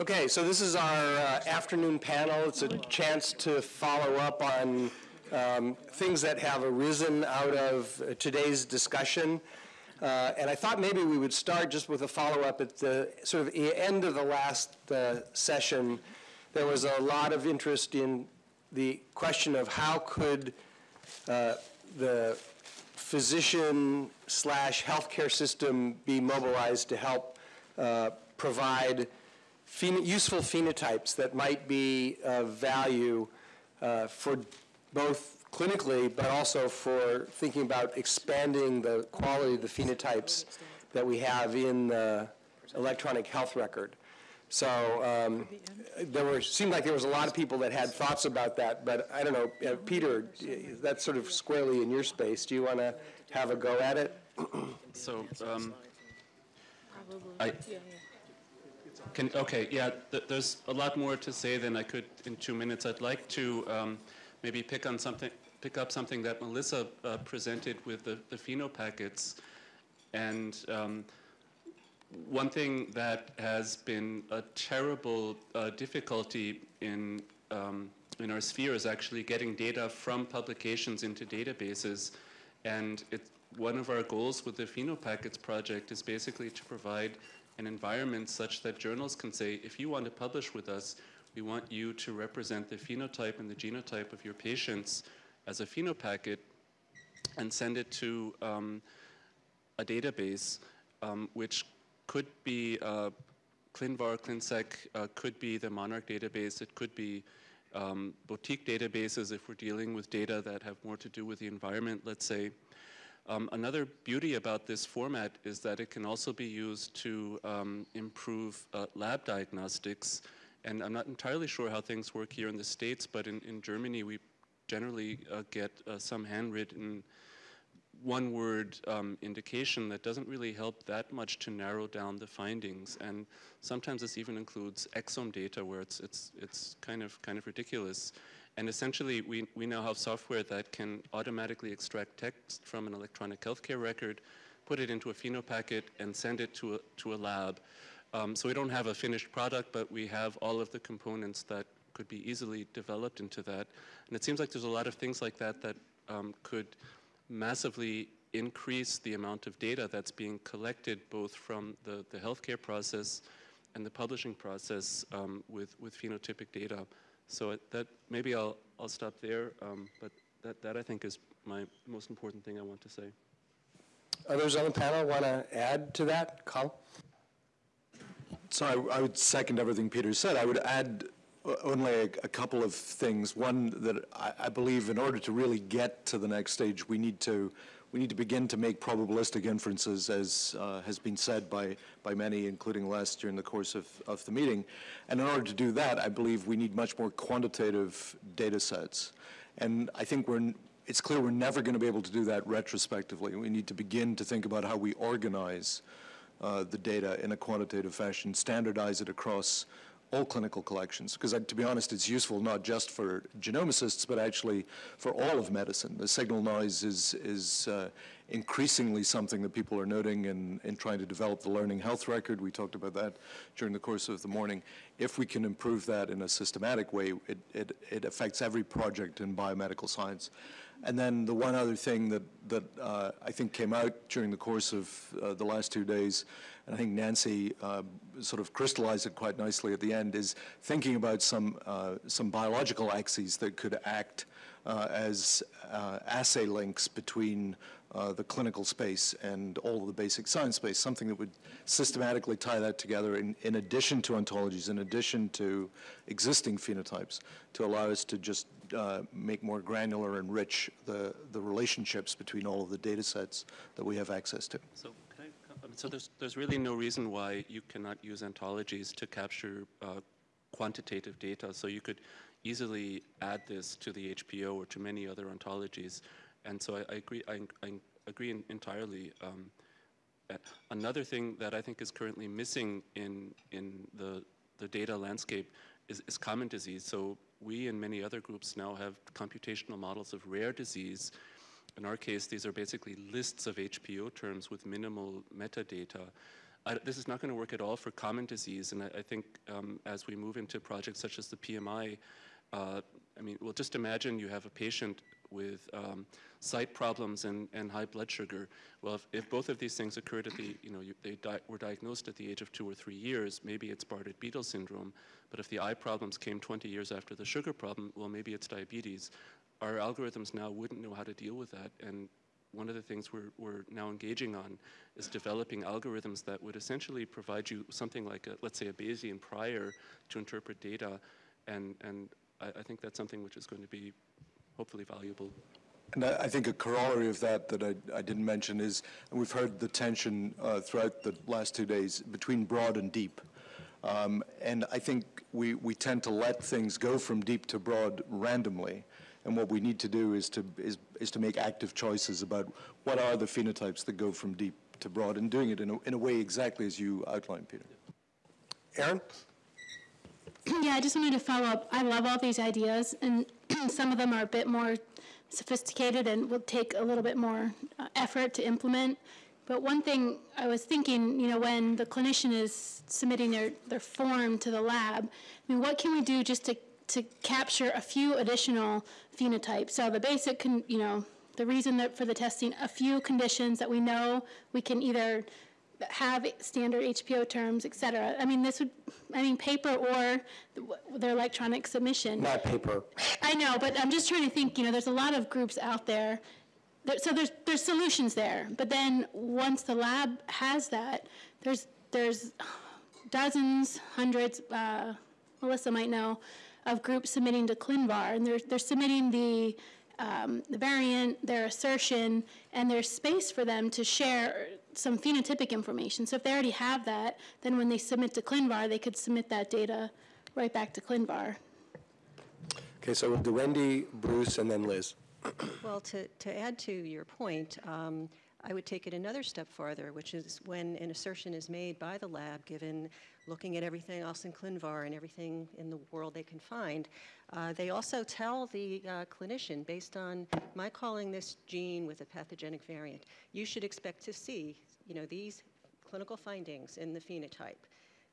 Okay, so this is our uh, afternoon panel. It's a chance to follow up on um, things that have arisen out of today's discussion. Uh, and I thought maybe we would start just with a follow-up at the sort of end of the last uh, session. There was a lot of interest in the question of how could uh, the physician slash healthcare system be mobilized to help uh, provide pheno useful phenotypes that might be of value uh, for both clinically, but also for thinking about expanding the quality of the phenotypes that we have in the electronic health record. So um, there were seemed like there was a lot of people that had thoughts about that, but I don't know, uh, Peter, that's sort of squarely in your space. Do you want to have a go at it? so um, I, can, okay, yeah, th there's a lot more to say than I could in two minutes. I'd like to um, maybe pick on something, pick up something that Melissa uh, presented with the, the phenopackets. And um, one thing that has been a terrible uh, difficulty in, um, in our sphere is actually getting data from publications into databases. And one of our goals with the phenopackets project is basically to provide an environment such that journals can say, if you want to publish with us, we want you to represent the phenotype and the genotype of your patients as a phenopacket and send it to um, a database, um, which could be uh, ClinVar, ClinSeq, uh, could be the Monarch database, it could be um, boutique databases if we're dealing with data that have more to do with the environment, let's say. Um, another beauty about this format is that it can also be used to um, improve uh, lab diagnostics. And I'm not entirely sure how things work here in the States, but in, in Germany we generally uh, get uh, some handwritten one-word um, indication that doesn't really help that much to narrow down the findings. And sometimes this even includes exome data where it's, it's, it's kind, of, kind of ridiculous. And essentially, we, we now have software that can automatically extract text from an electronic healthcare record, put it into a phenopacket, and send it to a, to a lab. Um, so we don't have a finished product, but we have all of the components that could be easily developed into that. And it seems like there's a lot of things like that that um, could massively increase the amount of data that's being collected both from the, the healthcare process and the publishing process um, with, with phenotypic data. So that maybe I'll, I'll stop there, um, but that, that I think is my most important thing I want to say. Others on the panel want to add to that? Carl? So I, I, would second everything Peter said. I would add only a, a couple of things. One that I, I, believe in order to really get to the next stage, we need to we need to begin to make probabilistic inferences, as uh, has been said by, by many, including Les, during the course of, of the meeting. And in order to do that, I believe we need much more quantitative data sets. And I think we're, it's clear we're never going to be able to do that retrospectively. We need to begin to think about how we organize uh, the data in a quantitative fashion, standardize it across all clinical collections, because to be honest, it's useful not just for genomicists, but actually for all of medicine. The signal noise is, is uh, increasingly something that people are noting in, in trying to develop the learning health record. We talked about that during the course of the morning. If we can improve that in a systematic way, it, it, it affects every project in biomedical science. And then the one other thing that, that uh, I think came out during the course of uh, the last two days, and I think Nancy uh, sort of crystallized it quite nicely at the end, is thinking about some, uh, some biological axes that could act uh, as uh, assay links between the clinical space and all of the basic science space, something that would systematically tie that together in, in addition to ontologies, in addition to existing phenotypes, to allow us to just uh, make more granular and rich the, the relationships between all of the data sets that we have access to. So, I, so there's, there's really no reason why you cannot use ontologies to capture uh, quantitative data. So you could easily add this to the HPO or to many other ontologies. And so I, I agree, I, I agree entirely. Um, another thing that I think is currently missing in, in the, the data landscape is, is common disease. So we and many other groups now have computational models of rare disease. In our case, these are basically lists of HPO terms with minimal metadata. I, this is not going to work at all for common disease. And I, I think um, as we move into projects such as the PMI, uh, I mean, well, just imagine you have a patient with um, sight problems and, and high blood sugar. Well, if, if both of these things occurred at the, you know, you, they di were diagnosed at the age of two or three years, maybe it's Bardet-Biedl syndrome. But if the eye problems came 20 years after the sugar problem, well, maybe it's diabetes. Our algorithms now wouldn't know how to deal with that. And one of the things we're, we're now engaging on is developing algorithms that would essentially provide you something like, a, let's say, a Bayesian prior to interpret data. And, and I, I think that's something which is going to be hopefully valuable. And I, I think a corollary of that that I, I didn't mention is, and we've heard the tension uh, throughout the last two days between broad and deep. Um, and I think we, we tend to let things go from deep to broad randomly. And what we need to do is to, is, is to make active choices about what are the phenotypes that go from deep to broad and doing it in a, in a way exactly as you outlined, Peter. Aaron? Yeah, I just wanted to follow up. I love all these ideas, and some of them are a bit more sophisticated and will take a little bit more uh, effort to implement. But one thing I was thinking, you know, when the clinician is submitting their, their form to the lab, I mean, what can we do just to, to capture a few additional phenotypes? So the basic, con, you know, the reason that for the testing, a few conditions that we know we can either have standard HPO terms, et cetera. I mean, this would, I mean, paper or their electronic submission. Not paper. I know, but I'm just trying to think, you know, there's a lot of groups out there. That, so there's, there's solutions there. But then once the lab has that, there's, there's dozens, hundreds, uh, Melissa might know, of groups submitting to ClinVar. And they're, they're submitting the, um, the variant, their assertion, and there's space for them to share some phenotypic information. So if they already have that, then when they submit to ClinVar, they could submit that data right back to ClinVar. Okay, so we'll do Wendy, Bruce, and then Liz. Well, to, to add to your point, um, I would take it another step farther, which is when an assertion is made by the lab, given looking at everything else in ClinVar and everything in the world they can find, uh, they also tell the uh, clinician, based on my calling this gene with a pathogenic variant, you should expect to see, you know, these clinical findings in the phenotype.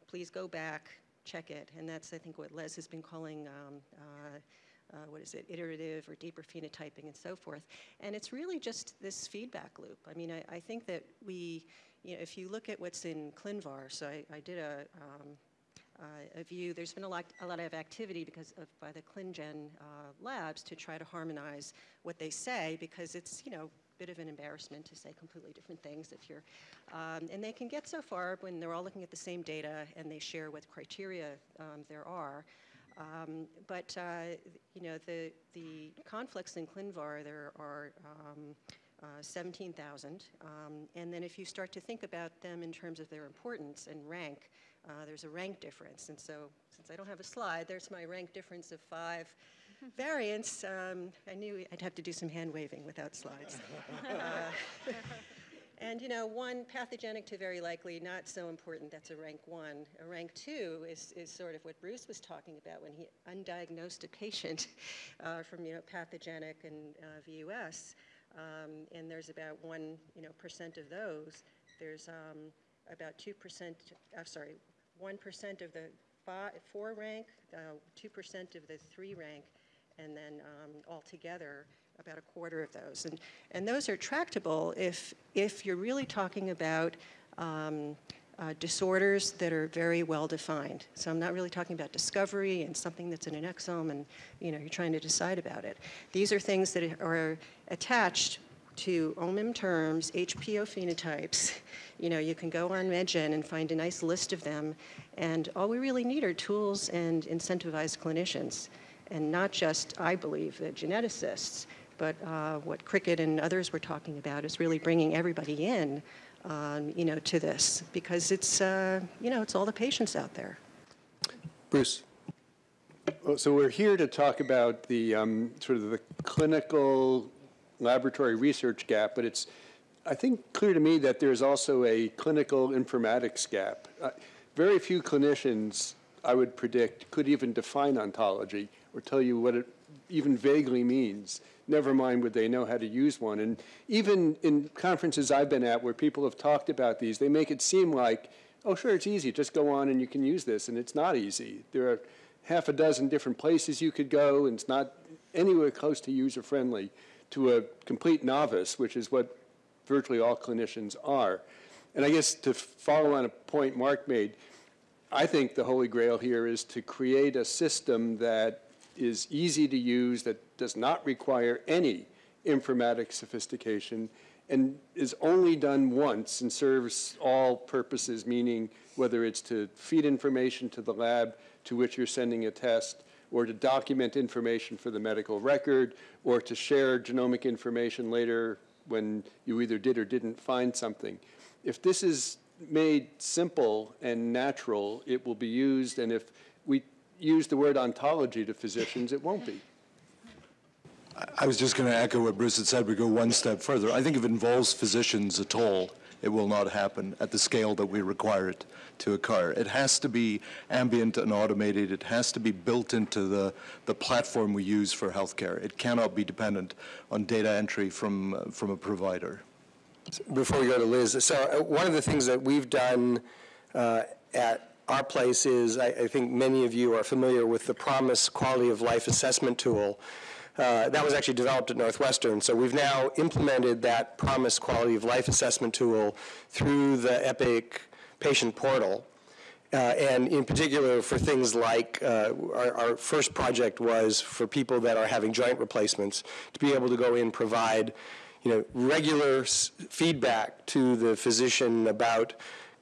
Please go back, check it, and that's, I think, what Les has been calling um, uh, uh, what is it, iterative or deeper phenotyping and so forth. And it's really just this feedback loop. I mean, I, I think that we, you know, if you look at what's in ClinVar, so I, I did a, um, uh, a view, there's been a lot, a lot of activity because of, by the ClinGen uh, labs to try to harmonize what they say because it's, you know, a bit of an embarrassment to say completely different things if you're, um, and they can get so far when they're all looking at the same data and they share what criteria um, there are. Um, but uh, you know the the conflicts in ClinVar there are um, uh, 17,000, um, and then if you start to think about them in terms of their importance and rank, uh, there's a rank difference. And so, since I don't have a slide, there's my rank difference of five variants. Um, I knew I'd have to do some hand waving without slides. And you know, one pathogenic to very likely, not so important, that's a rank one. A rank two is, is sort of what Bruce was talking about when he undiagnosed a patient uh, from, you know, pathogenic and uh, VUS. Um, and there's about one, you know, percent of those. There's um, about 2%, I'm sorry, 1% of the five, four rank, 2% uh, of the three rank, and then um, altogether, about a quarter of those. And, and those are tractable if, if you're really talking about um, uh, disorders that are very well defined. So I'm not really talking about discovery and something that's in an exome and you know, you're trying to decide about it. These are things that are attached to OMIM terms, HPO phenotypes. You know, you can go on MedGen and find a nice list of them. And all we really need are tools and incentivized clinicians. And not just, I believe, the geneticists, but uh, what Cricket and others were talking about is really bringing everybody in, um, you know, to this because it's, uh, you know, it's all the patients out there. Bruce. Well, so we're here to talk about the um, sort of the clinical laboratory research gap, but it's, I think, clear to me that there's also a clinical informatics gap. Uh, very few clinicians, I would predict, could even define ontology or tell you what it even vaguely means never mind would they know how to use one. And even in conferences I've been at where people have talked about these, they make it seem like oh, sure, it's easy, just go on and you can use this, and it's not easy. There are half a dozen different places you could go, and it's not anywhere close to user-friendly to a complete novice, which is what virtually all clinicians are. And I guess to follow on a point Mark made, I think the holy grail here is to create a system that is easy to use, that does not require any informatic sophistication, and is only done once and serves all purposes, meaning whether it's to feed information to the lab to which you're sending a test, or to document information for the medical record, or to share genomic information later when you either did or didn't find something. If this is made simple and natural, it will be used, and if we use the word ontology to physicians, it won't be. I was just going to echo what Bruce had said. We go one step further. I think if it involves physicians at all, it will not happen at the scale that we require it to occur. It has to be ambient and automated. It has to be built into the, the platform we use for healthcare. It cannot be dependent on data entry from, uh, from a provider. Before we go to Liz, so uh, one of the things that we've done uh, at our place is, I, I think many of you are familiar with the PROMIS Quality of Life Assessment Tool. Uh, that was actually developed at Northwestern. So we've now implemented that PROMIS Quality of Life Assessment tool through the EPIC patient portal. Uh, and in particular for things like uh, our, our, first project was for people that are having joint replacements to be able to go in and provide you know regular feedback to the physician about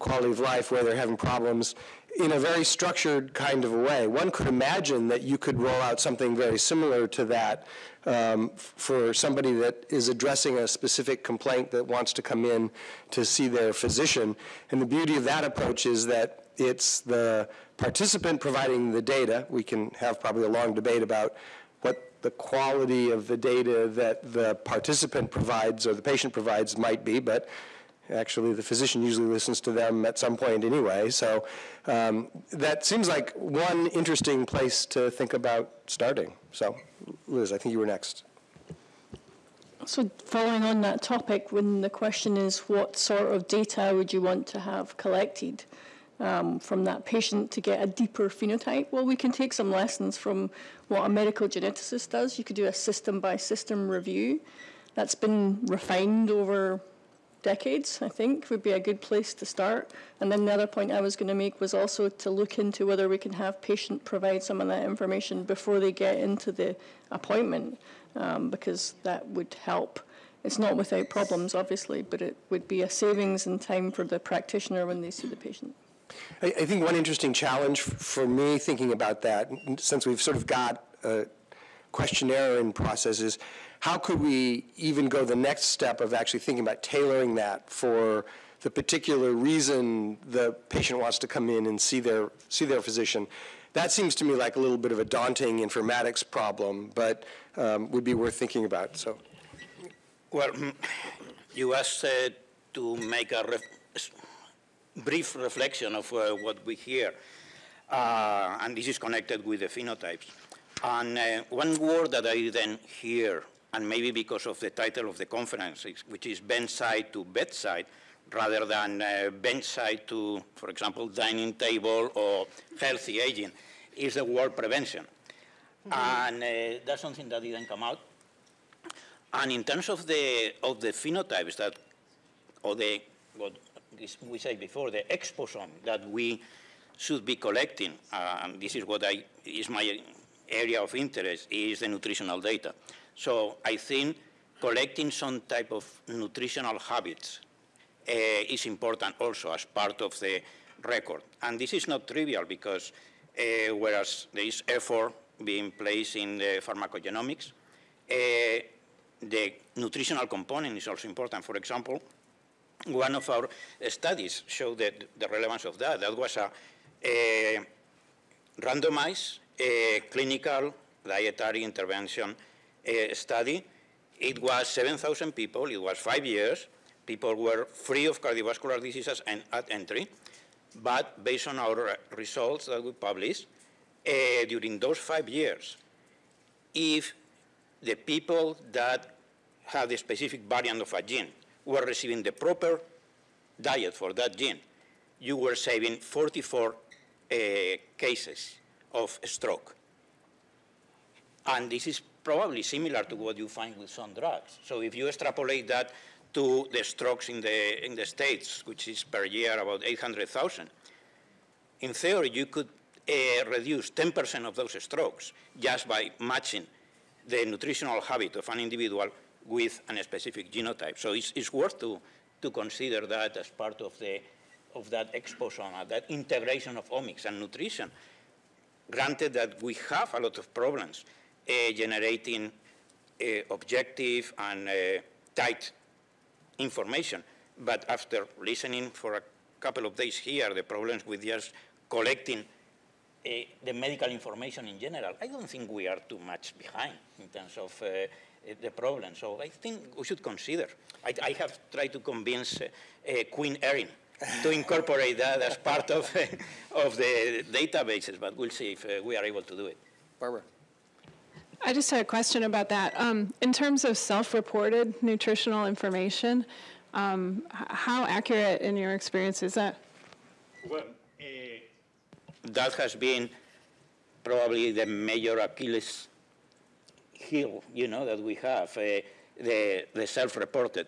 quality of life where they're having problems in a very structured kind of a way. One could imagine that you could roll out something very similar to that um, for somebody that is addressing a specific complaint that wants to come in to see their physician. And the beauty of that approach is that it's the participant providing the data. We can have probably a long debate about what the quality of the data that the participant provides or the patient provides might be, but Actually, the physician usually listens to them at some point anyway. So um, that seems like one interesting place to think about starting. So, Liz, I think you were next. So following on that topic, when the question is what sort of data would you want to have collected um, from that patient to get a deeper phenotype? Well, we can take some lessons from what a medical geneticist does. You could do a system by system review. That's been refined over decades, I think, would be a good place to start. And then the other point I was going to make was also to look into whether we can have patient provide some of that information before they get into the appointment, um, because that would help. It's not without problems, obviously, but it would be a savings in time for the practitioner when they see the patient. I, I think one interesting challenge for me thinking about that, since we've sort of got a questionnaire in process, is how could we even go the next step of actually thinking about tailoring that for the particular reason the patient wants to come in and see their, see their physician? That seems to me like a little bit of a daunting informatics problem, but um, would be worth thinking about. So, Well, you asked uh, to make a ref brief reflection of uh, what we hear, uh, and this is connected with the phenotypes. And uh, one word that I then hear and maybe because of the title of the conference, which is bedside to bedside, rather than uh, bedside to, for example, dining table or healthy aging, is the word prevention. Mm -hmm. And uh, that's something that didn't come out. And in terms of the, of the phenotypes that, or the, what we said before, the exposome that we should be collecting, uh, and this is what I, is my area of interest, is the nutritional data. So I think collecting some type of nutritional habits uh, is important also as part of the record. And this is not trivial because uh, whereas there is effort being placed in the pharmacogenomics, uh, the nutritional component is also important. For example, one of our studies showed that the relevance of that. That was a, a randomized a clinical dietary intervention uh, study. It was 7,000 people. It was five years. People were free of cardiovascular diseases and at entry. But based on our results that we published, uh, during those five years, if the people that had a specific variant of a gene were receiving the proper diet for that gene, you were saving 44 uh, cases of stroke. And this is probably similar to what you find with some drugs. So if you extrapolate that to the strokes in the, in the States, which is per year about 800,000, in theory, you could uh, reduce 10% of those strokes just by matching the nutritional habit of an individual with a specific genotype. So it's, it's worth to, to consider that as part of, the, of that exposure, that integration of omics and nutrition. Granted that we have a lot of problems uh, generating uh, objective and uh, tight information, but after listening for a couple of days here, the problems with just collecting uh, the medical information in general, I don't think we are too much behind in terms of uh, the problem. So I think we should consider. I, I have tried to convince uh, Queen Erin to incorporate that as part of, of the databases, but we'll see if we are able to do it. Barbara. I just had a question about that. Um, in terms of self-reported nutritional information, um, how accurate in your experience is that? Well, uh, that has been probably the major Achilles heel, you know, that we have, uh, the, the self-reported.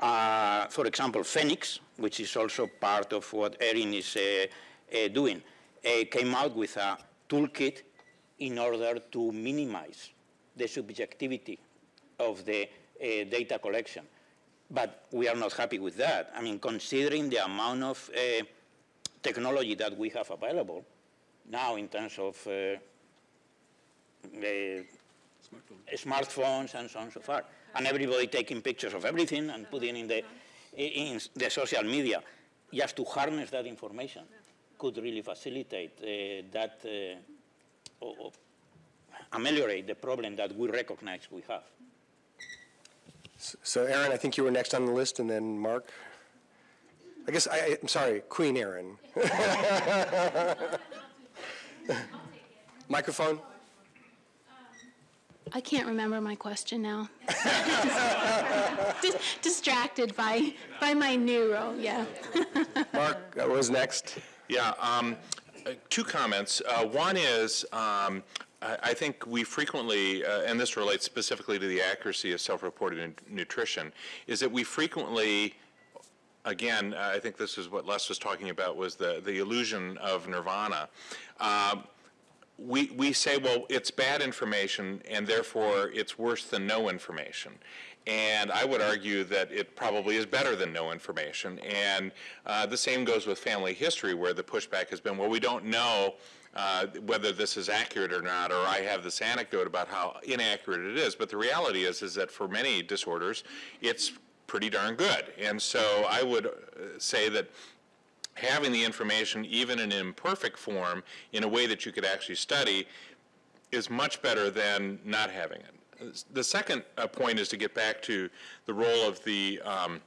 Uh, for example, PhenX, which is also part of what Erin is uh, uh doing, uh, came out with a toolkit in order to minimize the subjectivity of the uh, data collection. But we are not happy with that. I mean, considering the amount of technology that we have available now in terms of uh, smartphones and so on and so forth, and everybody taking pictures of everything and putting in the, in the social media, just to harness that information could really facilitate uh, that, uh, or, ameliorate the problem that we recognize we have. So Aaron, I think you were next on the list, and then Mark. I guess, I, am sorry, Queen Aaron. Microphone. I can't remember my question now. Dis distracted by, by my new role, yeah. Mark what was next. Yeah, um, uh, two comments. Uh, one is um, I think we frequently, uh, and this relates specifically to the accuracy of self-reported nutrition, is that we frequently again, I think this is what Les was talking about, was the, the illusion of nirvana. Uh, we, we say, well, it's bad information, and therefore it's worse than no information. And I would argue that it probably is better than no information. And uh, the same goes with family history, where the pushback has been, well, we don't know uh, whether this is accurate or not, or I have this anecdote about how inaccurate it is. But the reality is, is that for many disorders, it's pretty darn good. And so I would uh, say that having the information, even in imperfect form, in a way that you could actually study, is much better than not having it. The second uh, point is to get back to the role of the um,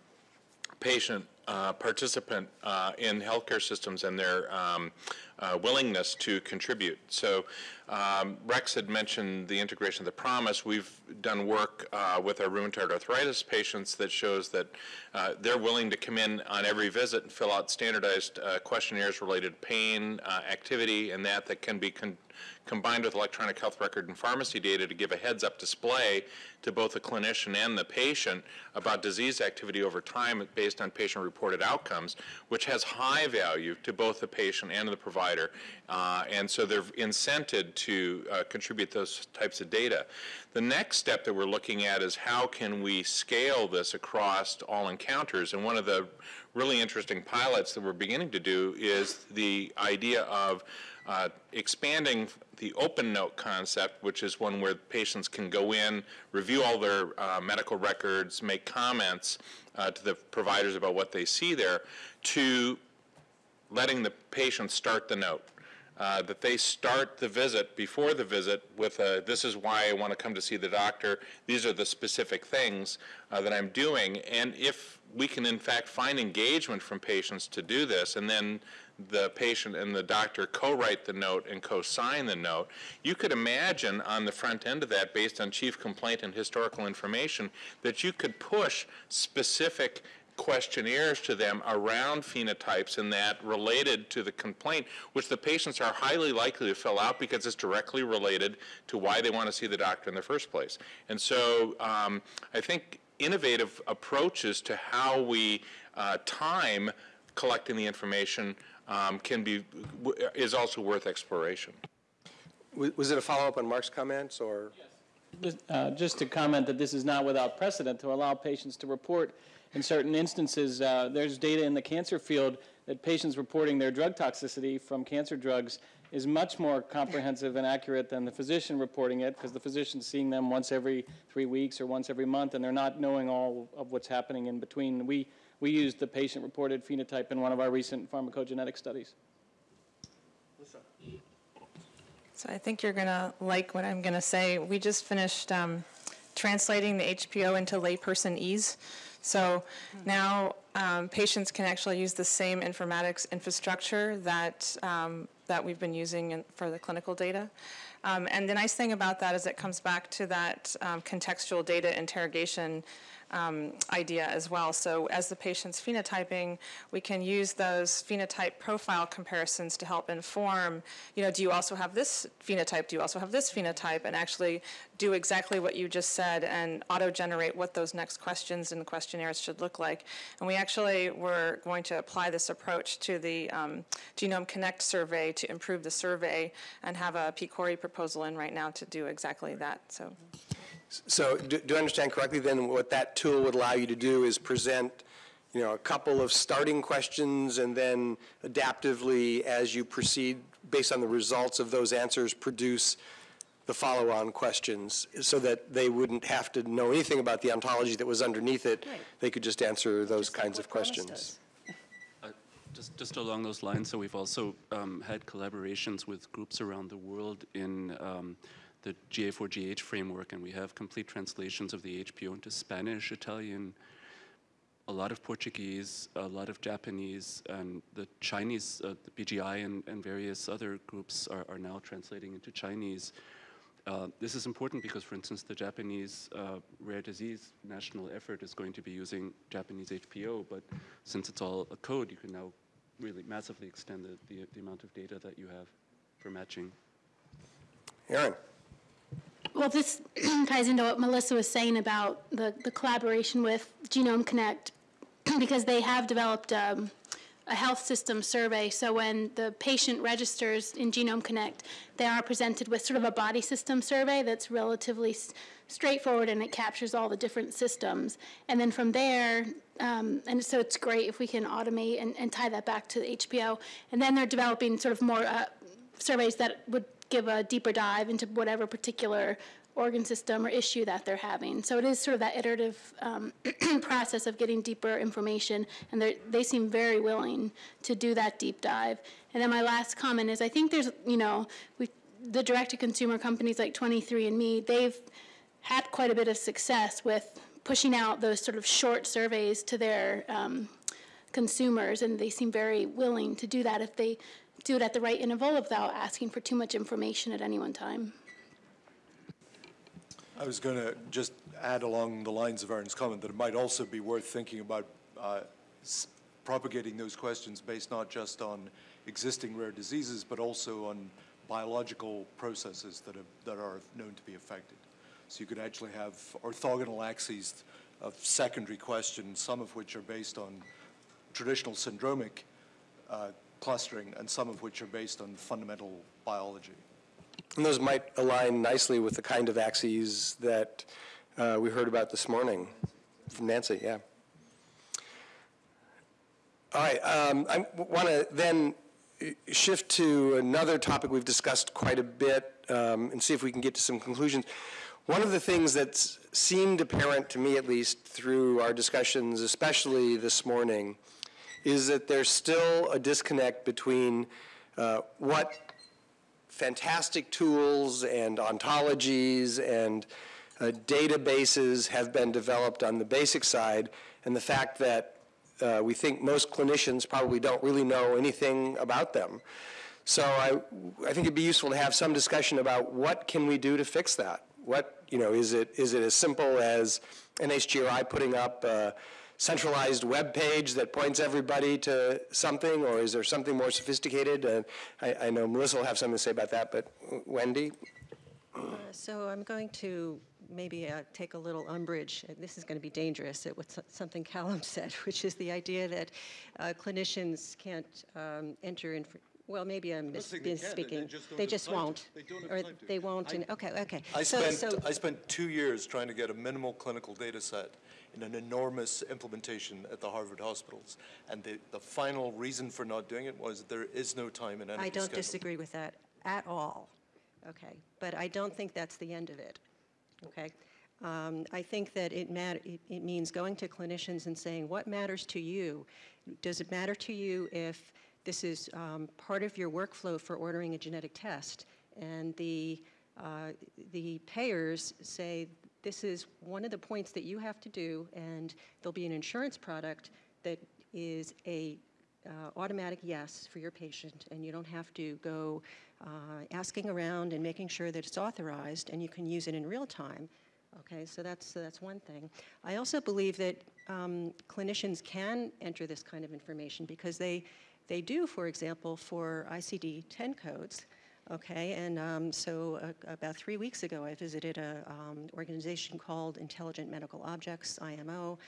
patient uh, participant uh, in healthcare systems and their um, uh, willingness to contribute. So um, Rex had mentioned the integration of the PROMIS. We've done work uh, with our rheumatoid arthritis patients that shows that uh, they're willing to come in on every visit and fill out standardized uh, questionnaires related to pain, uh, activity, and that that can be con combined with electronic health record and pharmacy data to give a heads-up display to both the clinician and the patient about disease activity over time based on patient-reported outcomes, which has high value to both the patient and the provider. Uh, and so they're incented to uh, contribute those types of data. The next step that we're looking at is how can we scale this across all encounters. And one of the really interesting pilots that we're beginning to do is the idea of uh, expanding the open note concept, which is one where patients can go in, review all their uh, medical records, make comments uh, to the providers about what they see there, to letting the patient start the note. Uh, that they start the visit before the visit with a, this is why I want to come to see the doctor, these are the specific things uh, that I'm doing, and if we can in fact find engagement from patients to do this, and then the patient and the doctor co-write the note and co-sign the note, you could imagine on the front end of that, based on chief complaint and historical information, that you could push specific questionnaires to them around phenotypes and that related to the complaint, which the patients are highly likely to fill out because it's directly related to why they want to see the doctor in the first place. And so um, I think innovative approaches to how we uh, time collecting the information um, can be, is also worth exploration. Was it a follow-up on Mark's comments, or? Just, uh, just to comment that this is not without precedent to allow patients to report in certain instances. Uh, there's data in the cancer field that patients reporting their drug toxicity from cancer drugs is much more comprehensive and accurate than the physician reporting it because the physician's seeing them once every three weeks or once every month and they're not knowing all of what's happening in between. We, we used the patient-reported phenotype in one of our recent pharmacogenetic studies. So I think you're going to like what I'm going to say. We just finished um, translating the HPO into layperson ease. So now um, patients can actually use the same informatics infrastructure that, um, that we've been using in, for the clinical data. Um, and the nice thing about that is it comes back to that um, contextual data interrogation um, idea as well. So as the patient's phenotyping, we can use those phenotype profile comparisons to help inform, you know, do you also have this phenotype? Do you also have this phenotype? And actually do exactly what you just said and auto-generate what those next questions in the questionnaires should look like. And we actually were going to apply this approach to the um, Genome Connect survey to improve the survey and have a PCORI proposal in right now to do exactly that. So. So do, do I understand correctly then what that tool would allow you to do is present, you know, a couple of starting questions and then adaptively as you proceed based on the results of those answers produce the follow-on questions so that they wouldn't have to know anything about the ontology that was underneath it. Right. They could just answer those Just kinds what of questions. does. Just, just along those lines, so we've also um, had collaborations with groups around the world in um, the GA4GH framework, and we have complete translations of the HPO into Spanish, Italian, a lot of Portuguese, a lot of Japanese, and the Chinese, uh, the BGI and, and various other groups are, are now translating into Chinese. Uh, this is important because, for instance, the Japanese uh, rare disease national effort is going to be using Japanese HPO, but since it's all a code, you can now really massively extend the, the, the amount of data that you have for matching. Aaron? Well, this ties into what Melissa was saying about the, the collaboration with Genome Connect, because they have developed um, a health system survey. So when the patient registers in Genome Connect, they are presented with sort of a body system survey that's relatively straightforward and it captures all the different systems. And then from there, um, and so it's great if we can automate and, and tie that back to the HPO. And then they're developing sort of more uh, surveys that would give a deeper dive into whatever particular organ system or issue that they're having. So it is sort of that iterative um, process of getting deeper information, and they seem very willing to do that deep dive. And then my last comment is, I think there's, you know, we, the direct-to-consumer companies like 23andMe, they've had quite a bit of success with pushing out those sort of short surveys to their um, consumers, and they seem very willing to do that if they do it at the right interval without asking for too much information at any one time. I was going to just add along the lines of Aaron's comment that it might also be worth thinking about uh, propagating those questions based not just on existing rare diseases, but also on biological processes that, have, that are known to be affected. So you could actually have orthogonal axes of secondary questions, some of which are based on traditional syndromic uh, clustering, and some of which are based on fundamental biology. And those might align nicely with the kind of axes that uh, we heard about this morning from Nancy, yeah. All right, um, I want to then shift to another topic we've discussed quite a bit um, and see if we can get to some conclusions. One of the things that's seemed apparent to me, at least, through our discussions, especially this morning, is that there's still a disconnect between uh, what fantastic tools and ontologies and uh, databases have been developed on the basic side, and the fact that uh, we think most clinicians probably don't really know anything about them. So I, I think it'd be useful to have some discussion about what can we do to fix that? What, you know, is it, is it as simple as NHGRI putting up uh, centralized web page that points everybody to something, or is there something more sophisticated? Uh, I, I know Melissa will have something to say about that, but Wendy? Uh, So I'm going to maybe uh, take a little umbrage, this is going to be dangerous, at what something Callum said, which is the idea that uh, clinicians can't um, enter in, well, maybe I'm mis- saying they they just don't They have just time to. won't. They don't Or to. they won't, and, okay, okay. I So- spent, so- I spent two years trying to get a minimal clinical data set in an enormous implementation at the Harvard hospitals. And the, the final reason for not doing it was there is no time in any I don't schedule. disagree with that at all, okay? But I don't think that's the end of it, okay? Um, I think that it matter, it, it means going to clinicians and saying, what matters to you? Does it matter to you if this is um, part of your workflow for ordering a genetic test? And the, uh, the payers say, this is one of the points that you have to do, and there'll be an insurance product that is a uh, automatic yes for your patient, and you don't have to go uh, asking around and making sure that it's authorized, and you can use it in real time. Okay, so that's that's one thing. I also believe that um, clinicians can enter this kind of information because they they do, for example, for ICD-10 codes. Okay, and um, so uh, about three weeks ago, I visited an um, organization called Intelligent Medical Objects, IMO.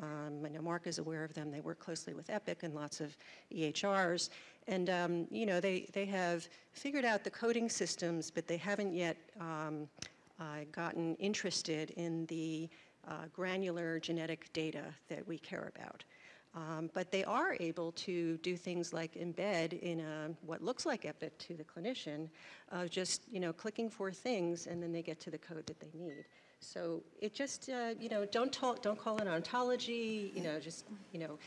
Um, I know Mark is aware of them. They work closely with Epic and lots of EHRs. And, um, you know, they, they have figured out the coding systems, but they haven't yet um, uh, gotten interested in the uh, granular genetic data that we care about. Um, but they are able to do things like embed in a, what looks like Epic to the clinician, uh, just you know clicking for things, and then they get to the code that they need. So it just uh, you know don't talk, don't call it ontology. You know just you know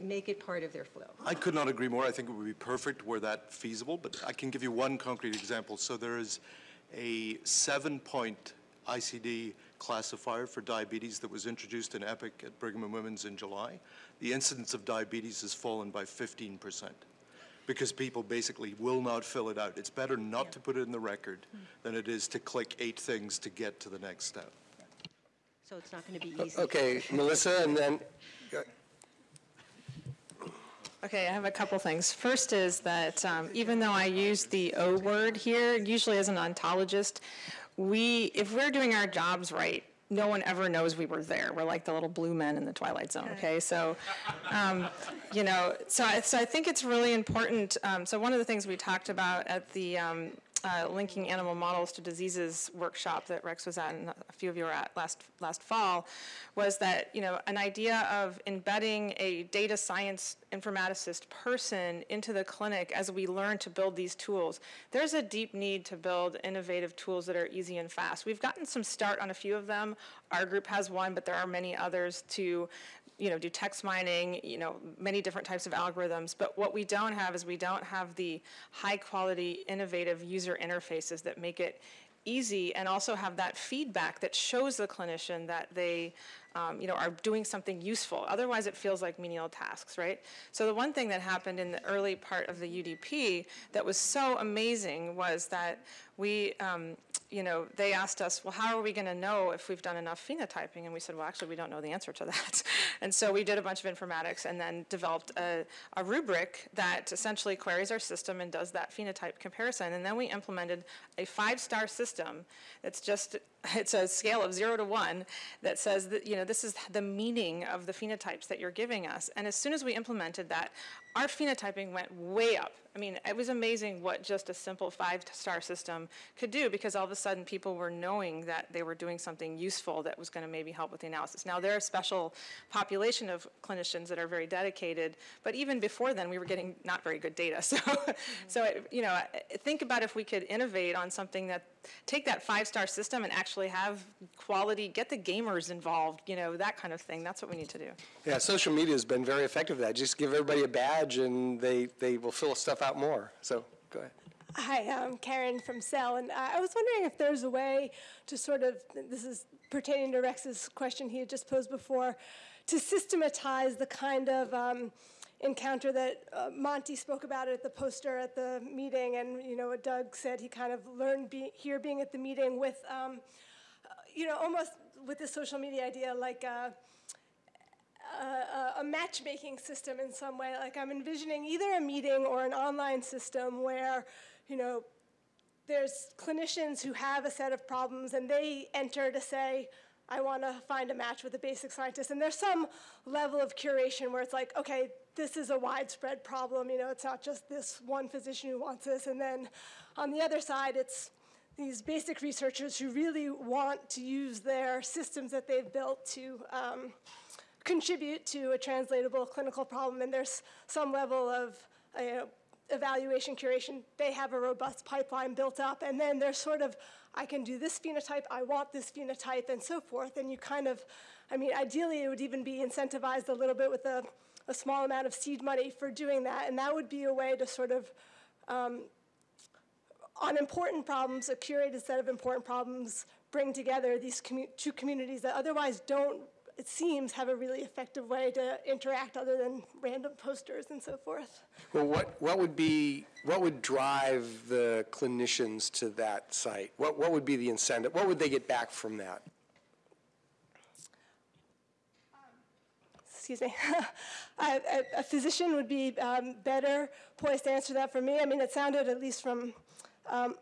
make it part of their flow. I could not agree more. I think it would be perfect were that feasible, but I can give you one concrete example. So there is a seven-point ICD classifier for diabetes that was introduced in EPIC at Brigham and Women's in July. The incidence of diabetes has fallen by 15 percent because people basically will not fill it out. It's better not to put it in the record than it is to click eight things to get to the next step. So it's not going to be easy. Okay, Melissa, and then, Okay, I have a couple things. First is that um, even though I use the O word here, usually as an ontologist, we, if we're doing our jobs right, no one ever knows we were there. We're like the little blue men in the Twilight Zone, okay? So, um, you know, so I, so I think it's really important. Um, so one of the things we talked about at the um, uh, linking animal models to diseases workshop that Rex was at and a few of you were at last last fall was that you know an idea of embedding a data science informaticist person into the clinic as we learn to build these tools. There's a deep need to build innovative tools that are easy and fast. We've gotten some start on a few of them. Our group has one, but there are many others to you know, do text mining, you know, many different types of algorithms. But what we don't have is we don't have the high quality, innovative user interfaces that make it easy and also have that feedback that shows the clinician that they um, you know, are doing something useful. Otherwise, it feels like menial tasks, right? So the one thing that happened in the early part of the UDP that was so amazing was that we, um, you know, they asked us, well, how are we going to know if we've done enough phenotyping? And we said, well, actually, we don't know the answer to that. and so we did a bunch of informatics and then developed a, a rubric that essentially queries our system and does that phenotype comparison. And then we implemented a five-star system that's just it's a scale of zero to one that says that you know this is the meaning of the phenotypes that you're giving us and as soon as we implemented that our phenotyping went way up i mean it was amazing what just a simple five star system could do because all of a sudden people were knowing that they were doing something useful that was going to maybe help with the analysis now there are a special population of clinicians that are very dedicated but even before then we were getting not very good data so so it, you know think about if we could innovate on something that take that five star system and actually have quality, get the gamers involved, you know, that kind of thing. That's what we need to do. yeah, social media has been very effective at that. Just give everybody a badge and they, they will fill stuff out more. So, go ahead. Hi, I'm Karen from Cell, and uh, I was wondering if there's a way to sort of, this is pertaining to Rex's question he had just posed before, to systematize the kind of um, encounter that uh, Monty spoke about at the poster at the meeting, and you know what Doug said he kind of learned be, here being at the meeting with, um, uh, you know, almost with this social media idea, like. Uh, a, a matchmaking system in some way. Like I'm envisioning either a meeting or an online system where, you know, there's clinicians who have a set of problems and they enter to say, I want to find a match with a basic scientist. And there's some level of curation where it's like, okay, this is a widespread problem. You know, it's not just this one physician who wants this. And then on the other side, it's these basic researchers who really want to use their systems that they've built to um, contribute to a translatable clinical problem. And there's some level of uh, evaluation curation. They have a robust pipeline built up. And then there's sort of I can do this phenotype, I want this phenotype, and so forth. And you kind of, I mean, ideally it would even be incentivized a little bit with a, a small amount of seed money for doing that. And that would be a way to sort of, um, on important problems, a curated set of important problems, bring together these commu two communities that otherwise don't, it seems, have a really effective way to interact other than random posters and so forth. Well, what, what would be, what would drive the clinicians to that site? What, what would be the incentive? What would they get back from that? excuse me, a, a, physician would be um, better poised to answer that for me. I mean, it sounded, at least from um,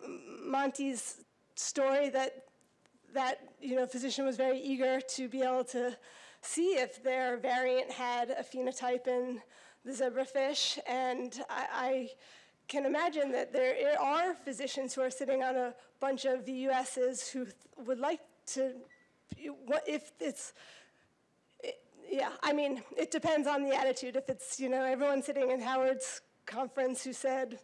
Monty's story, that that you know physician was very eager to be able to see if their variant had a phenotype in the zebrafish, and I, I can imagine that there are physicians who are sitting on a bunch of VUSs who would like to, if it's yeah, I mean, it depends on the attitude. If it's, you know, everyone sitting in Howard's conference who said,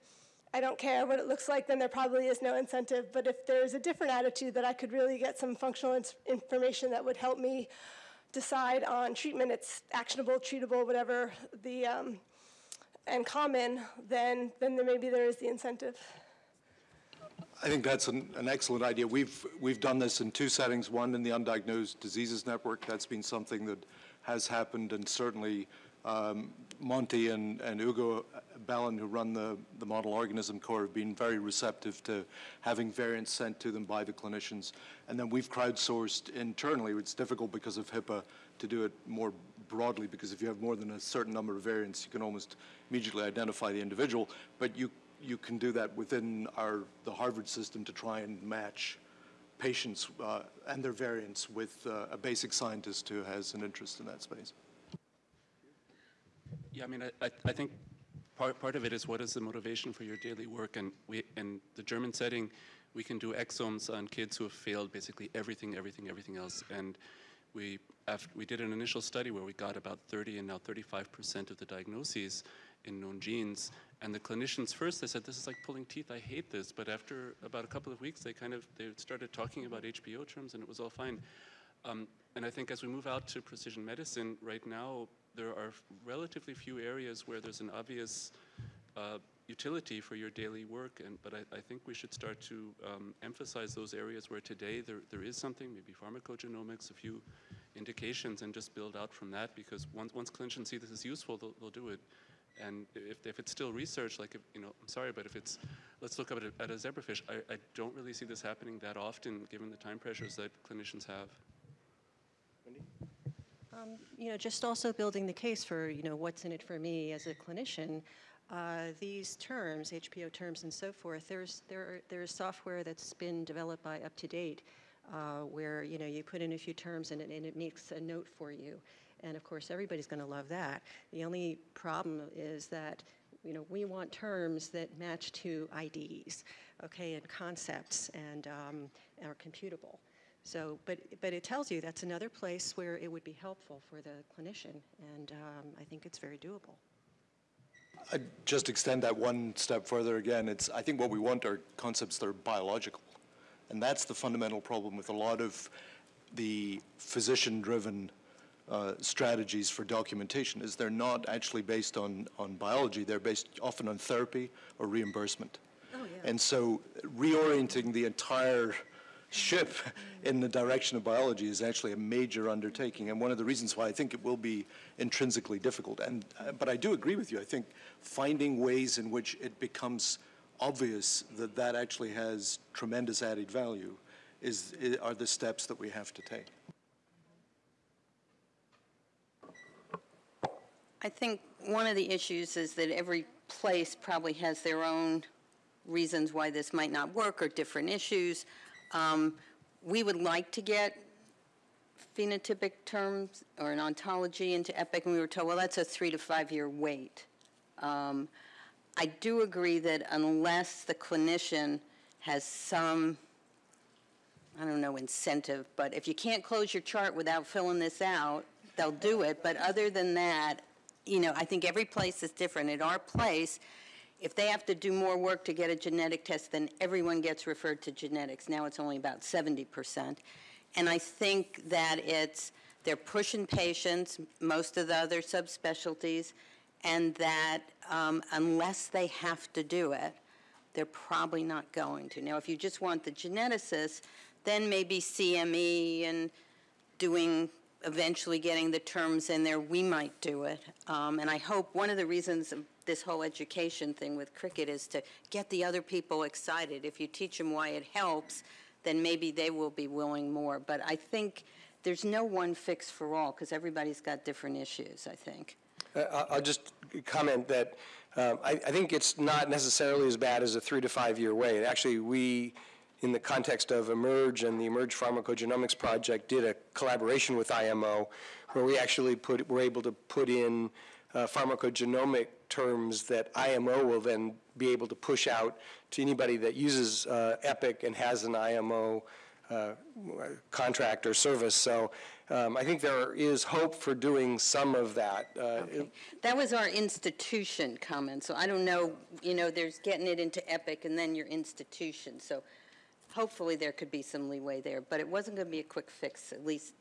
I don't care what it looks like, then there probably is no incentive. But if there's a different attitude that I could really get some functional information that would help me decide on treatment, it's actionable, treatable, whatever the, um, and common, then, then there, maybe there is the incentive. I think that's an, an, excellent idea. We've, we've done this in two settings, one in the Undiagnosed Diseases Network. That's been something that has happened, and certainly um, Monty and, and Ugo Bellen, who run the, the Model Organism Core, have been very receptive to having variants sent to them by the clinicians. And then we've crowdsourced internally. It's difficult because of HIPAA to do it more broadly, because if you have more than a certain number of variants, you can almost immediately identify the individual. But you, you can do that within our, the Harvard system to try and match patients uh, and their variants with uh, a basic scientist who has an interest in that space. Yeah, I mean, I, I, think part, part of it is what is the motivation for your daily work? And we, in the German setting, we can do exomes on kids who have failed basically everything, everything, everything else. And we, after, we did an initial study where we got about 30 and now 35% of the diagnoses in known genes. And the clinicians first, they said, this is like pulling teeth, I hate this. But after about a couple of weeks, they kind of, they started talking about HPO terms and it was all fine. Um, and I think as we move out to precision medicine, right now, there are relatively few areas where there's an obvious uh, utility for your daily work, and, but I, I think we should start to um, emphasize those areas where today there, there is something, maybe pharmacogenomics, a few indications, and just build out from that, because once, once clinicians see this is useful, they'll, they'll do it. And if, if it's still research, like, if, you know, I'm sorry, but if it's, let's look at a, at a zebrafish, I, I don't really see this happening that often, given the time pressures that clinicians have. Um, you know, just also building the case for, you know, what's in it for me as a clinician. Uh, these terms, HPO terms and so forth, there's, there, there's software that's been developed by UpToDate uh, where, you know, you put in a few terms and it, and it makes a note for you. And of course, everybody's going to love that. The only problem is that you know, we want terms that match to IDs, okay, and concepts and um, are computable. So, but, but it tells you that's another place where it would be helpful for the clinician, and um, I think it's very doable. I'd just extend that one step further again. It's, I think what we want are concepts that are biological. And that's the fundamental problem with a lot of the physician-driven uh, strategies for documentation is they're not actually based on, on biology. They're based often on therapy or reimbursement. Oh, yeah. And so reorienting the entire ship in the direction of biology is actually a major undertaking and one of the reasons why I think it will be intrinsically difficult. And, uh, but I do agree with you. I think finding ways in which it becomes obvious that that actually has tremendous added value is, are the steps that we have to take. I think one of the issues is that every place probably has their own reasons why this might not work or different issues. Um, we would like to get phenotypic terms or an ontology into EPIC, and we were told, well, that's a three to five year wait. Um, I do agree that unless the clinician has some, I don't know, incentive, but if you can't close your chart without filling this out, they'll do it. But other than that, you know, I think every place is different. At our place, if they have to do more work to get a genetic test, then everyone gets referred to genetics. Now it's only about 70%. And I think that it's, they're pushing patients, most of the other subspecialties, and that um, unless they have to do it, they're probably not going to. Now, if you just want the geneticist, then maybe CME and doing eventually getting the terms in there, we might do it. Um, and I hope one of the reasons this whole education thing with cricket is to get the other people excited. If you teach them why it helps, then maybe they will be willing more. But I think there's no one fix for all because everybody's got different issues, I think. Uh, I'll just comment that um, I, I, think it's not necessarily as bad as a three to five year wait. Actually, we, in the context of eMERGE and the eMERGE Pharmacogenomics Project, did a collaboration with IMO where we actually put, were able to put in uh, pharmacogenomic terms that IMO will then be able to push out to anybody that uses uh, EPIC and has an IMO uh, contract or service. So um, I think there is hope for doing some of that. Uh, okay. That was our institution comment. So I don't know, you know, there's getting it into EPIC and then your institution. So hopefully there could be some leeway there. But it wasn't going to be a quick fix, at least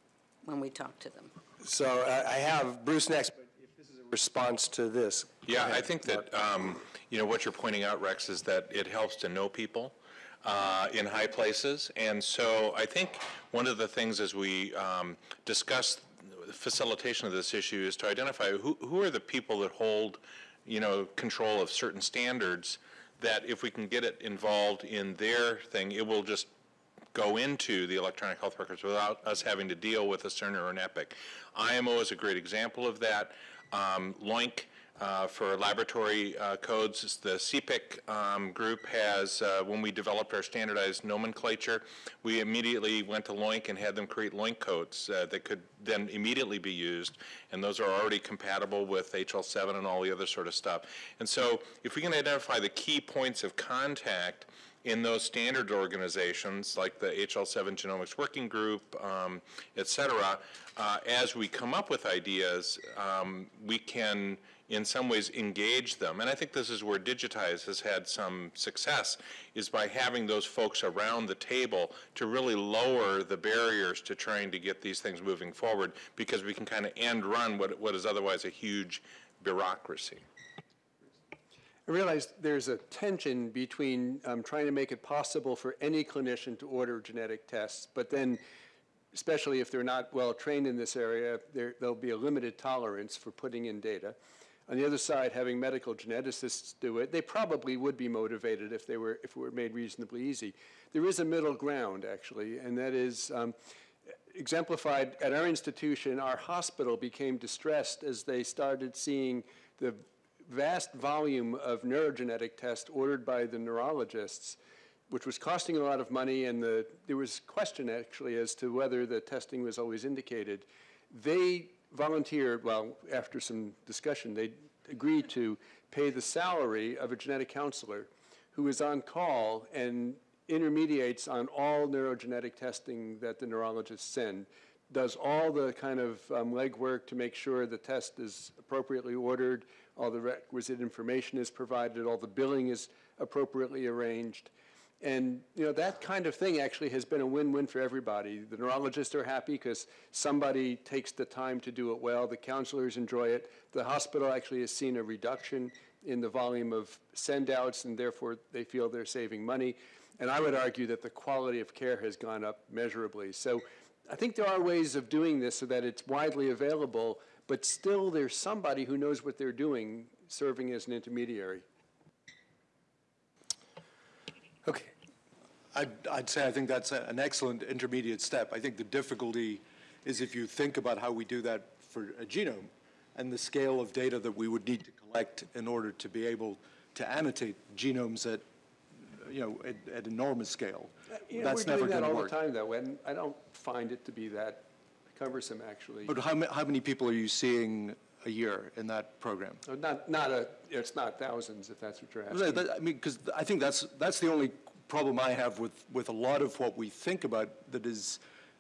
when we talked to them. So uh, I have Bruce next response to this. Yeah, I think that, um, you know, what you're pointing out, Rex, is that it helps to know people uh, in high places. And so I think one of the things as we um, discuss facilitation of this issue is to identify who, who are the people that hold, you know, control of certain standards that if we can get it involved in their thing, it will just go into the electronic health records without us having to deal with a Cerner or an EPIC. IMO is a great example of that. Um, LOINC uh, for laboratory uh, codes, the CPIC um, group has, uh, when we developed our standardized nomenclature, we immediately went to LOINC and had them create LOINC codes uh, that could then immediately be used, and those are already compatible with HL7 and all the other sort of stuff. And so if we can identify the key points of contact in those standard organizations like the HL7 Genomics Working Group, um, et cetera, uh, as we come up with ideas, um, we can in some ways engage them. And I think this is where DIGITizE has had some success, is by having those folks around the table to really lower the barriers to trying to get these things moving forward because we can kind of end run what, what is otherwise a huge bureaucracy. I realize there's a tension between um, trying to make it possible for any clinician to order genetic tests, but then, especially if they're not well trained in this area, there, there'll be a limited tolerance for putting in data. On the other side, having medical geneticists do it, they probably would be motivated if they were if it were made reasonably easy. There is a middle ground, actually, and that is um, exemplified at our institution. Our hospital became distressed as they started seeing the vast volume of neurogenetic tests ordered by the neurologists, which was costing a lot of money, and the, there was question actually as to whether the testing was always indicated. They volunteered, well, after some discussion, they agreed to pay the salary of a genetic counselor who is on call and intermediates on all neurogenetic testing that the neurologists send, does all the kind of um, legwork to make sure the test is appropriately ordered, all the requisite information is provided, all the billing is appropriately arranged. And you know that kind of thing actually has been a win-win for everybody. The neurologists are happy because somebody takes the time to do it well. The counselors enjoy it. The hospital actually has seen a reduction in the volume of send-outs, and therefore they feel they're saving money. And I would argue that the quality of care has gone up measurably. So I think there are ways of doing this so that it's widely available, but still there's somebody who knows what they're doing serving as an intermediary. Okay. I'd, I'd say I think that's a, an excellent intermediate step. I think the difficulty is if you think about how we do that for a genome, and the scale of data that we would need to collect in order to be able to annotate genomes at, you know, at, at enormous scale. Uh, you know, That's we're never that going to all the time, though, and I don't find it to be that cumbersome, actually. But how, ma- how many people are you seeing a year in that program? Uh, Not, not a, it's not thousands, if that's what you're asking. that- I mean, because I think that's, that's the only problem I have with, with a lot of what we think about that is,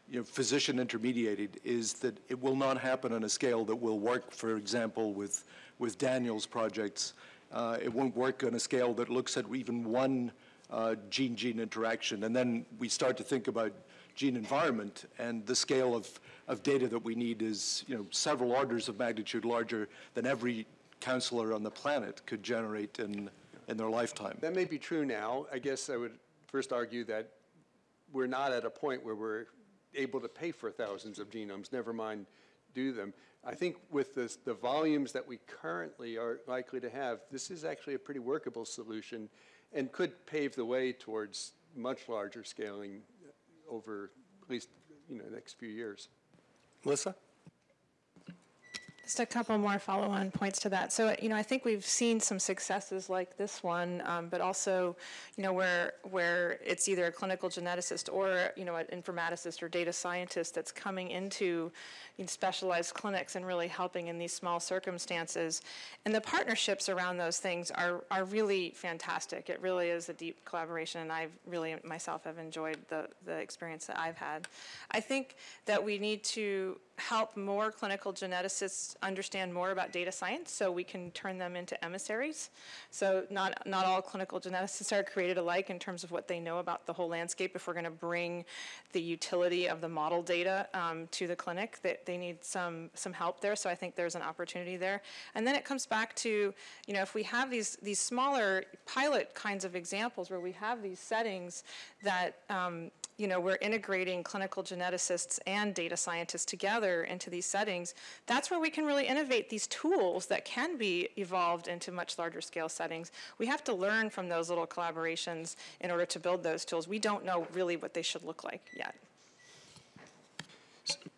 you know, physician intermediated, is that it will not happen on a scale that will work, for example, with, with Daniel's projects. Uh, It won't work on a scale that looks at even one uh, gene-gene interaction. And then we start to think about gene environment, and the scale of, of data that we need is, you know, several orders of magnitude larger than every counselor on the planet could generate in, in their lifetime. That may be true now. I guess I would first argue that we're not at a point where we're able to pay for thousands of genomes, never mind do them. I think with the, the volumes that we currently are likely to have, this is actually a pretty workable solution and could pave the way towards much larger scaling over at least, you know, the next few years. Melissa? Just a couple more follow-on points to that. So, you know, I think we've seen some successes like this one, um, but also, you know, where where it's either a clinical geneticist or, you know, an informaticist or data scientist that's coming into specialized clinics and really helping in these small circumstances. And the partnerships around those things are are really fantastic. It really is a deep collaboration, and I've really myself have enjoyed the the experience that I've had. I think that we need to help more clinical geneticists understand more about data science so we can turn them into emissaries. So not, not all clinical geneticists are created alike in terms of what they know about the whole landscape. If we're going to bring the utility of the model data um, to the clinic, that they need some, some help there. So I think there's an opportunity there. And then it comes back to, you know, if we have these, these smaller pilot kinds of examples where we have these settings that um, you know, we're integrating clinical geneticists and data scientists together into these settings, that's where we can really innovate these tools that can be evolved into much larger scale settings. We have to learn from those little collaborations in order to build those tools. We don't know really what they should look like yet.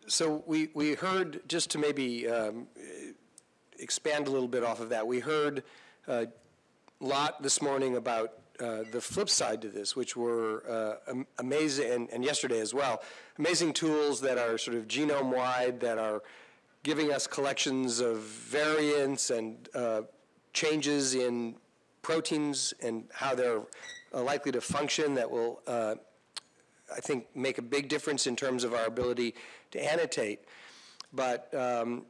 So we, we heard, just to maybe um, expand a little bit off of that, we heard a lot this morning about uh, the flip side to this, which were uh, am- amazing, and, and yesterday as well, amazing tools that are sort of genome-wide, that are giving us collections of variants and uh, changes in proteins and how they're uh, likely to function that will uh, I think, make a big difference in terms of our ability to annotate. But, um,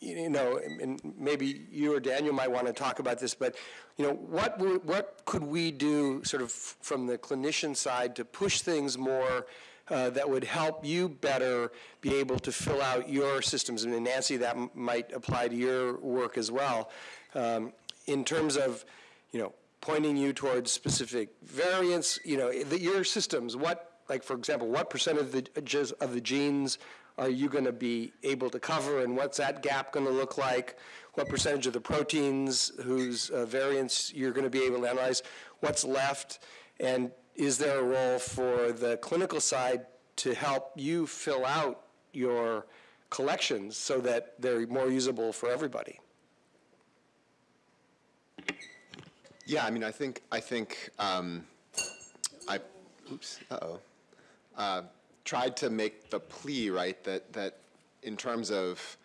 you know, and maybe you or Daniel might want to talk about this, but, you know, what, what could we do sort of from the clinician side to push things more uh, that would help you better be able to fill out your systems? And Nancy, that might apply to your work as well, um, in terms of, you know, pointing you towards specific variants, you know, the, your systems, what, like, for example, what percent of the, of the genes are you going to be able to cover, and what's that gap going to look like? What percentage of the proteins whose uh, variants you're going to be able to analyze? What's left? And is there a role for the clinical side to help you fill out your collections so that they're more usable for everybody? Yeah, I mean, I think, I think, um, I, oops, uh-oh, uh, tried to make the plea, right, that, that in terms of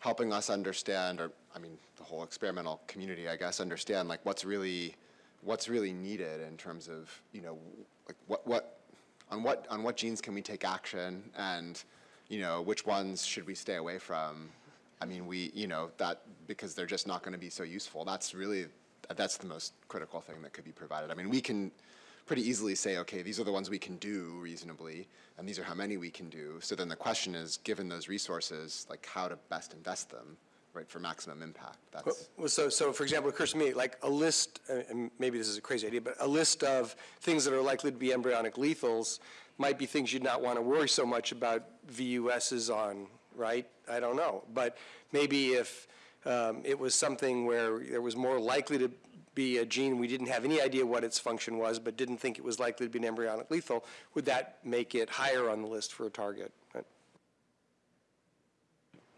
helping us understand, or, I mean, the whole experimental community, I guess, understand, like, what's really, what's really needed in terms of, you know, like, what, what, on what, on what genes can we take action, and, you know, which ones should we stay away from? I mean, we, you know, that, because they're just not going to be so useful. That's really, that's the most critical thing that could be provided. I mean, we can pretty easily say, okay, these are the ones we can do reasonably, and these are how many we can do. So then the question is, given those resources, like how to best invest them, right, for maximum impact. That's, Well, so, so for example, it occurs to me, like a list, uh, and maybe this is a crazy idea, but a list of things that are likely to be embryonic lethals might be things you'd not want to worry so much about VUSs on, right? I don't know. But maybe if um, it was something where there was more likely to be a gene, we didn't have any idea what its function was, but didn't think it was likely to be an embryonic lethal, would that make it higher on the list for a target? Right?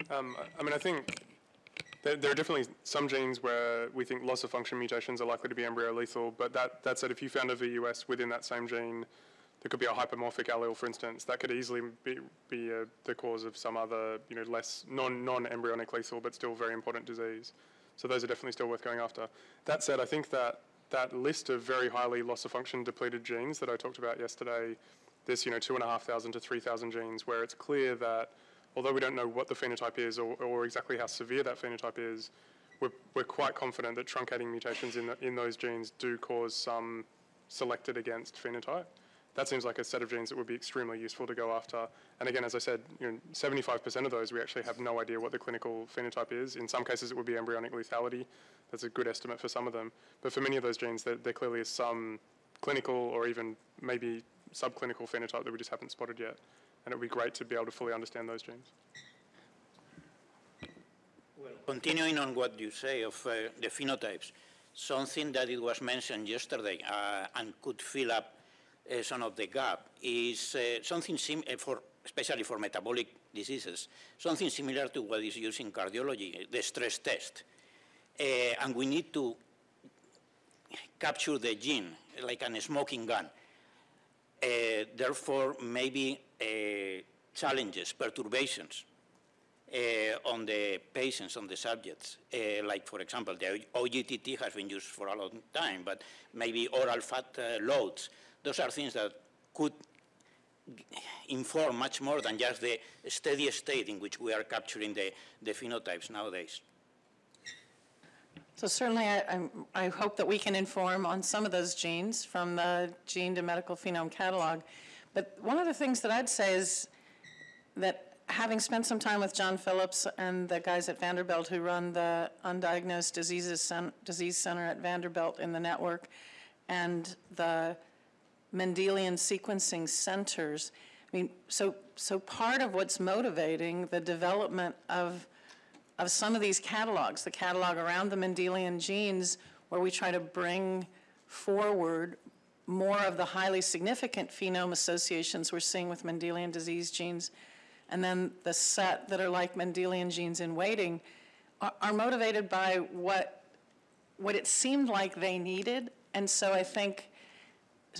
Um, I mean, I think there, there are definitely some genes where we think loss of function mutations are likely to be embryo lethal, but that, that said, if you found a VUS within that same gene, there could be a hypomorphic allele, for instance, that could easily be, be uh, the cause of some other, you know, less non, non-embryonic lethal, but still very important disease. So those are definitely still worth going after. That said, I think that that list of very highly loss of function depleted genes that I talked about yesterday, there's, you know, two and a half thousand to 3,000 genes where it's clear that although we don't know what the phenotype is or, or exactly how severe that phenotype is, we're, we're quite confident that truncating mutations in, the, in those genes do cause some selected against phenotype. That seems like a set of genes that would be extremely useful to go after. And again, as I said, you know, 75% of those we actually have no idea what the clinical phenotype is. In some cases, it would be embryonic lethality. That's a good estimate for some of them. But for many of those genes, there, there clearly is some clinical or even maybe subclinical phenotype that we just haven't spotted yet and it would be great to be able to fully understand those genes. Well, continuing on what you say of uh, the phenotypes, something that it was mentioned yesterday uh, and could fill up uh, some of the gap is uh, something uh, for especially for metabolic diseases, something similar to what is used in cardiology, the stress test. Uh, and we need to capture the gene like a smoking gun. therefore, maybe challenges, perturbations uh, on the patients, on the subjects. Uh, like, for example, the OGTT has been used for a long time, but maybe oral fat loads. Those are things that could inform much more than just the steady state in which we are capturing the, the phenotypes nowadays. So certainly I, I, hope that we can inform on some of those genes from the Gene to Medical Phenome Catalog. But one of the things that I'd say is that having spent some time with John Phillips and the guys at Vanderbilt who run the Undiagnosed Diseases Disease Center at Vanderbilt in the network and the Mendelian sequencing centers, I mean, so, so part of what's motivating the development of, of some of these catalogs, the catalog around the Mendelian genes, where we try to bring forward more of the highly significant phenome associations we're seeing with Mendelian disease genes, and then the set that are like Mendelian genes in waiting, are, are motivated by what, what it seemed like they needed. And so I think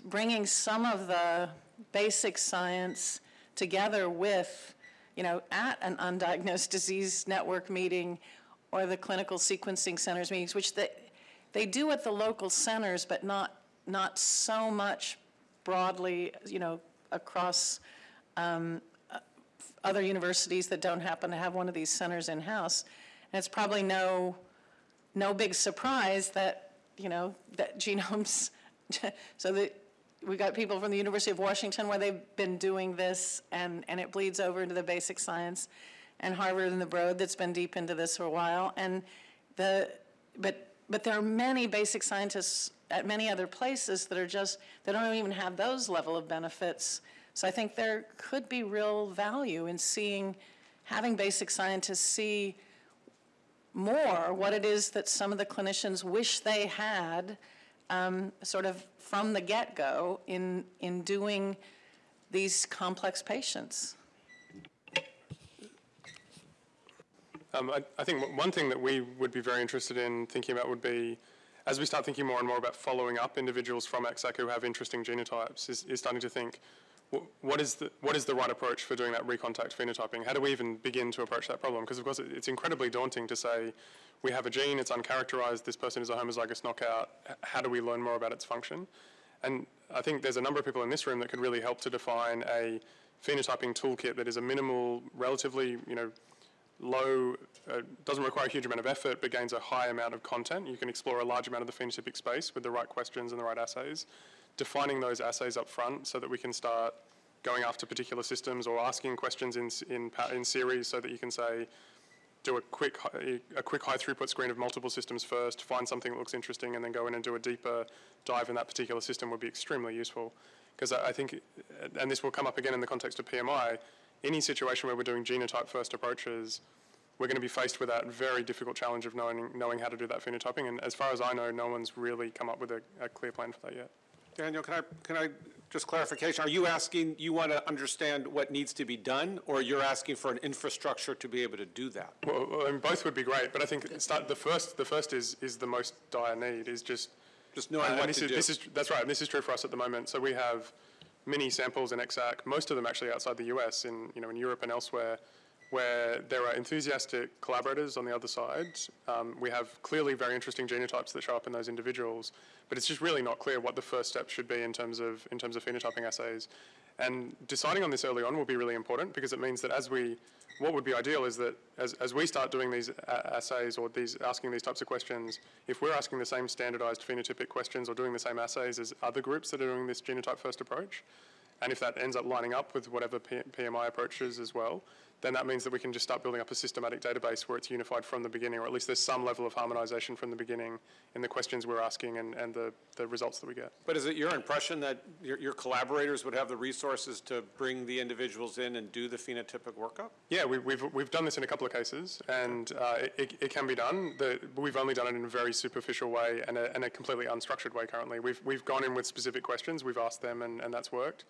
bringing some of the basic science together with, you know, at an undiagnosed disease network meeting or the clinical sequencing centers meetings, which they, they do at the local centers, but not not so much broadly, you know, across um, uh, other universities that don't happen to have one of these centers in-house. And it's probably no, no big surprise that, you know, that genomes, so that we got people from the University of Washington where they've been doing this and, and it bleeds over into the basic science and Harvard and the Broad that's been deep into this for a while. And the, but, but there are many basic scientists at many other places that are just, they don't even have those level of benefits. So I think there could be real value in seeing, having basic scientists see more what it is that some of the clinicians wish they had um, sort of from the get-go in, in doing these complex patients. Um, I, I, think one thing that we would be very interested in thinking about would be as we start thinking more and more about following up individuals from ExAC who have interesting genotypes, is, is starting to think, what is, the, what is the right approach for doing that recontact phenotyping? How do we even begin to approach that problem? Because of course it's incredibly daunting to say, we have a gene, it's uncharacterized, this person is a homozygous knockout, how do we learn more about its function? And I think there's a number of people in this room that could really help to define a phenotyping toolkit that is a minimal, relatively, you know, low, uh, doesn't require a huge amount of effort, but gains a high amount of content. You can explore a large amount of the phenotypic space with the right questions and the right assays. Defining those assays up front so that we can start going after particular systems or asking questions in, in, in series so that you can say, do a quick, a quick high throughput screen of multiple systems first, find something that looks interesting, and then go in and do a deeper dive in that particular system would be extremely useful. Because I, I think, and this will come up again in the context of PMI, any situation where we're doing genotype first approaches, we're going to be faced with that very difficult challenge of knowing, knowing how to do that phenotyping. And as far as I know, no one's really come up with a, a clear plan for that yet. Daniel, can I, can I just clarification, are you asking, you want to understand what needs to be done, or you're asking for an infrastructure to be able to do that? Well, well, I mean, both would be great, but I think start, the first, the first is, is the most dire need, is just. Just knowing uh, and what this to is, do. This is, that's right, and this is true for us at the moment. So we have many samples in ExAC, most of them actually outside the US, in, you know, in Europe and elsewhere, where there are enthusiastic collaborators on the other side. Um, we have clearly very interesting genotypes that show up in those individuals, but it's just really not clear what the first step should be in terms of, in terms of phenotyping assays. And deciding on this early on will be really important because it means that as we, what would be ideal is that as, as we start doing these uh, assays or these, asking these types of questions, if we're asking the same standardized phenotypic questions or doing the same assays as other groups that are doing this genotype first approach, and if that ends up lining up with whatever P PMI approaches as well, then that means that we can just start building up a systematic database where it's unified from the beginning, or at least there's some level of harmonization from the beginning in the questions we're asking and, and the, the results that we get. But is it your impression that your, your collaborators would have the resources to bring the individuals in and do the phenotypic workup? Yeah, we, we've, we've done this in a couple of cases, and uh, it, it can be done. The, we've only done it in a very superficial way and a, and a completely unstructured way currently. We've, we've gone in with specific questions, we've asked them, and, and that's worked.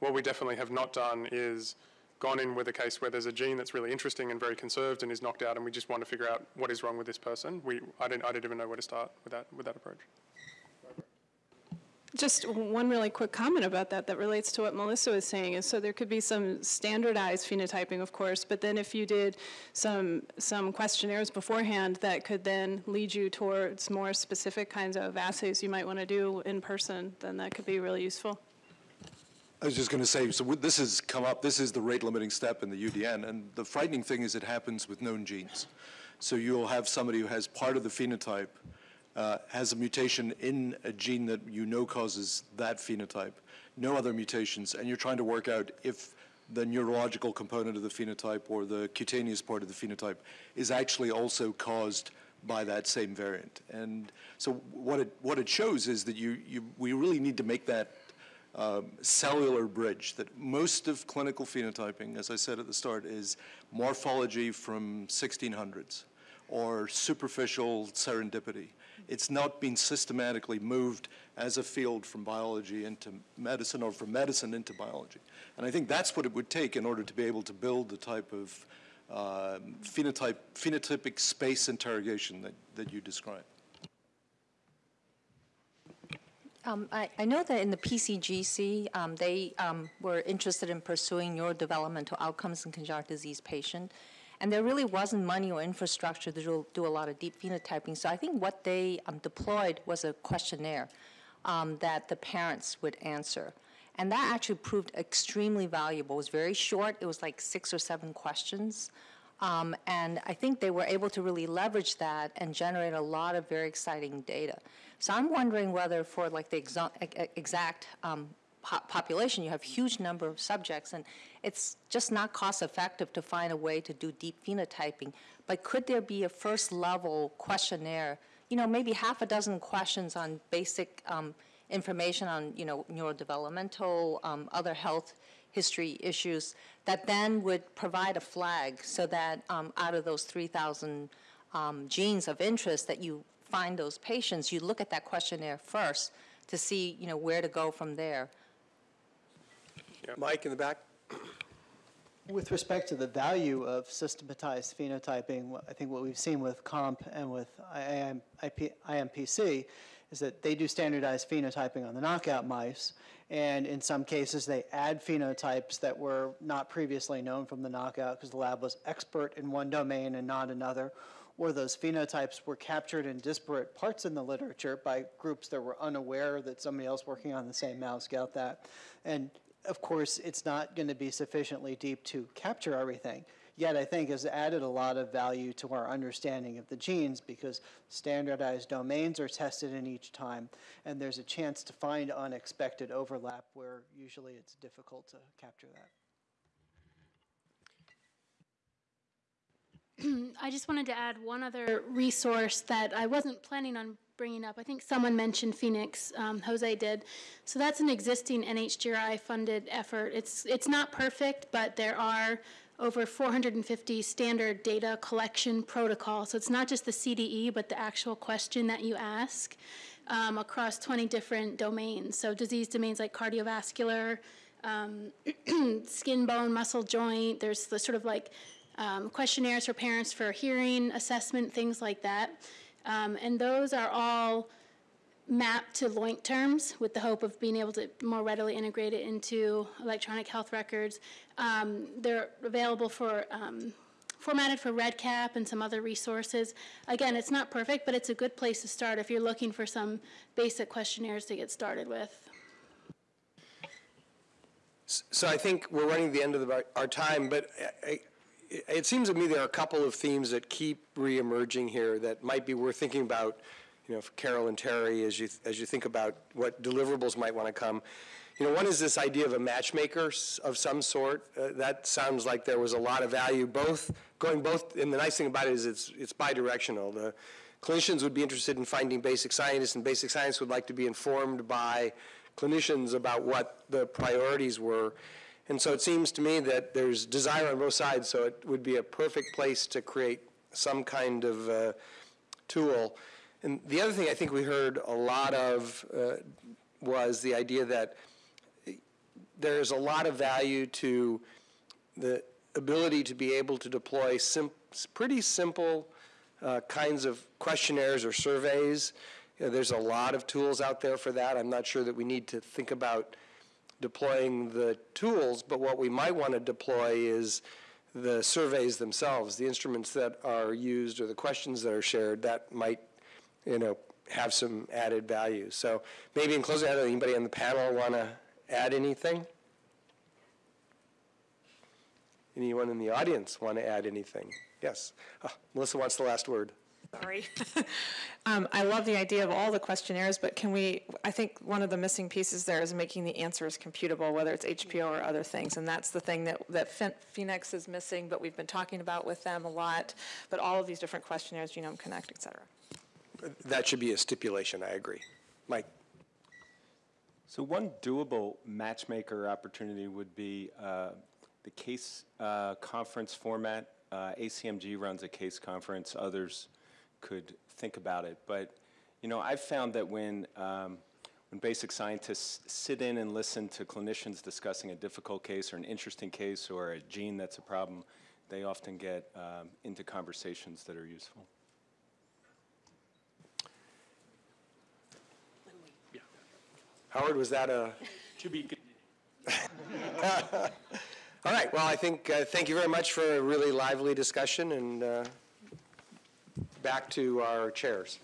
What we definitely have not done is gone in with a case where there's a gene that's really interesting and very conserved and is knocked out, and we just want to figure out what is wrong with this person. We, I, didn't, I didn't even know where to start with that, with that approach. Just one really quick comment about that that relates to what Melissa was saying is so there could be some standardized phenotyping, of course, but then if you did some some questionnaires beforehand that could then lead you towards more specific kinds of assays you might want to do in person, then that could be really useful. I was just going to say, so this has come up, this is the rate limiting step in the UDN, and the frightening thing is it happens with known genes. So you'll have somebody who has part of the phenotype, uh, has a mutation in a gene that you know causes that phenotype, no other mutations, and you're trying to work out if the neurological component of the phenotype or the cutaneous part of the phenotype is actually also caused by that same variant. And so what it, what it shows is that you, you, we really need to make that um, cellular bridge that most of clinical phenotyping, as I said at the start, is morphology from 1600s or superficial serendipity. It's not been systematically moved as a field from biology into medicine or from medicine into biology. And I think that's what it would take in order to be able to build the type of um, phenotype, phenotypic space interrogation that, that you describe. Um, I, I know that in the PCGC, um, they um, were interested in pursuing neurodevelopmental outcomes in congenital disease patients, and there really wasn't money or infrastructure to do, do a lot of deep phenotyping. So I think what they um, deployed was a questionnaire um, that the parents would answer. And that actually proved extremely valuable. It was very short. It was like six or seven questions. Um, and I think they were able to really leverage that and generate a lot of very exciting data. So I'm wondering whether for like the ExAC um, po- population, you have huge number of subjects, and it's just not cost effective to find a way to do deep phenotyping. But could there be a first level questionnaire? You know, maybe half a dozen questions on basic um, information on you know neurodevelopmental, um, other health history issues that then would provide a flag so that um, out of those 3,000 um, genes of interest that you find those patients, you look at that questionnaire first to see, you know, where to go from there. Mike in the back? With respect to the value of systematized phenotyping, I think what we've seen with KOMP and with IAM, IMPC is that they do standardized phenotyping on the knockout mice, and in some cases they add phenotypes that were not previously known from the knockout because the lab was expert in one domain and not another, or those phenotypes were captured in disparate parts in the literature by groups that were unaware that somebody else working on the same mouse got that. And of course, it's not going to be sufficiently deep to capture everything. Yet, I think has added a lot of value to our understanding of the genes because standardized domains are tested in each time, and there's a chance to find unexpected overlap where usually it's difficult to capture that. I just wanted to add one other resource that I wasn't planning on bringing up. I think someone mentioned PhenX, um, Jose did. So that's an existing NHGRI funded effort. It's, it's not perfect, but there are over 450 standard data collection protocols. So it's not just the CDE, but the actual question that you ask. um, across 20 different domains. So disease domains like cardiovascular, um, skin, bone, muscle, joint. There's the sort of like um, questionnaires for parents for hearing assessment, things like that. Um, and those are all mapped to LOINC terms with the hope of being able to more readily integrate it into electronic health records. Um, they're available for um, formatted for REDCap and some other resources. Again, it's not perfect, but it's a good place to start if you're looking for some basic questionnaires to get started with. So I think we're running the end of the, our time, but I, it seems to me there are a couple of themes that keep reemerging here that might be worth thinking about, you know, for Carol and Terry as you as you think about what deliverables might want to come. You know, one is this idea of a matchmaker of some sort. Uh, that sounds like there was a lot of value, both going both. And the nice thing about it is it's it's bidirectional. The clinicians would be interested in finding basic scientists, and basic science would like to be informed by clinicians about what the priorities were. And so it seems to me that there's desire on both sides, so it would be a perfect place to create some kind of uh, tool. And the other thing I think we heard a lot of uh, was the idea that there's a lot of value to the ability to be able to deploy sim pretty simple uh, kinds of questionnaires or surveys. You know, there's a lot of tools out there for that. I'm not sure that we need to think about deploying the tools, but what we might want to deploy is the surveys themselves, the instruments that are used or the questions that are shared that might, you know, have some added value. So maybe in closing, anybody on the panel want to add anything? Anyone in the audience want to add anything? Yes. Oh, Melissa wants the last word. Sorry. um, I love the idea of all the questionnaires, but can we, I think one of the missing pieces there is making the answers computable, whether it's HPO or other things. And that's the thing that, that PhenX is missing, but we've been talking about with them a lot. But all of these different questionnaires, Genome Connect, et cetera. That should be a stipulation, I agree. Mike. So one doable matchmaker opportunity would be uh, the case uh, conference format. Uh, ACMG runs a case conference. Others could think about it. But, you know, I've found that when, um, when basic scientists sit in and listen to clinicians discussing a difficult case or an interesting case or a gene that's a problem, they often get um, into conversations that are useful. Howard, was that a? To be All right, well, I think, uh, thank you very much for a really lively discussion, and uh, back to our chairs.